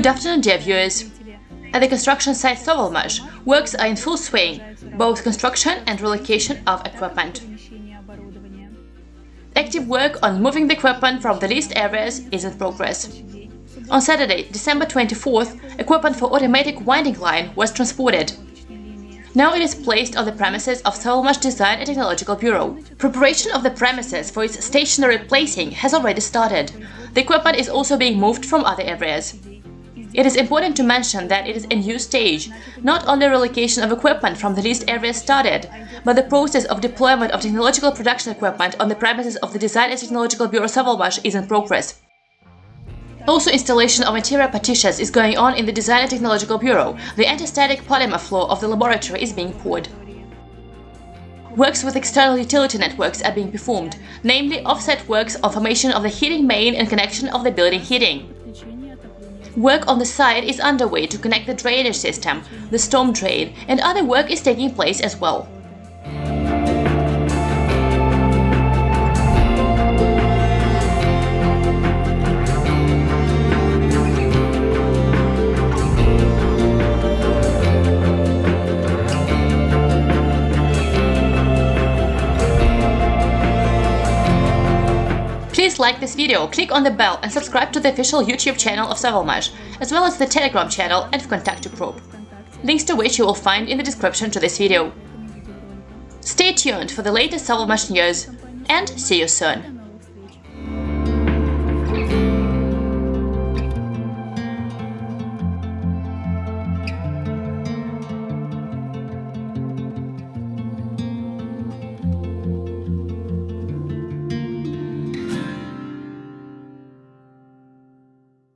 Good afternoon, dear viewers. At the construction site Sovelmash, works are in full swing, both construction and relocation of equipment. Active work on moving the equipment from the leased areas is in progress. On Saturday, December 24th, equipment for automatic winding line was transported. Now it is placed on the premises of Sovelmash Design and Technological Bureau. Preparation of the premises for its stationary placing has already started. The equipment is also being moved from other areas. It is important to mention that it is a new stage. Not only relocation of equipment from the leased areas started, but the process of deployment of technological production equipment on the premises of the Design and Technological Bureau Sovelmash is in progress. Also installation of interior partitions is going on in the Design and Technological Bureau. The anti-static polymer floor of the laboratory is being poured. Works with external utility networks are being performed, namely offset works on formation of the heating main and connection of the building heating. Work on the site is underway to connect the drainage system, the storm drain, and other work is taking place as well. Please like this video, click on the bell and subscribe to the official YouTube channel of Sovelmash, as well as the Telegram channel and Vkontakte group, links to which you will find in the description to this video. Stay tuned for the latest Sovelmash news and see you soon!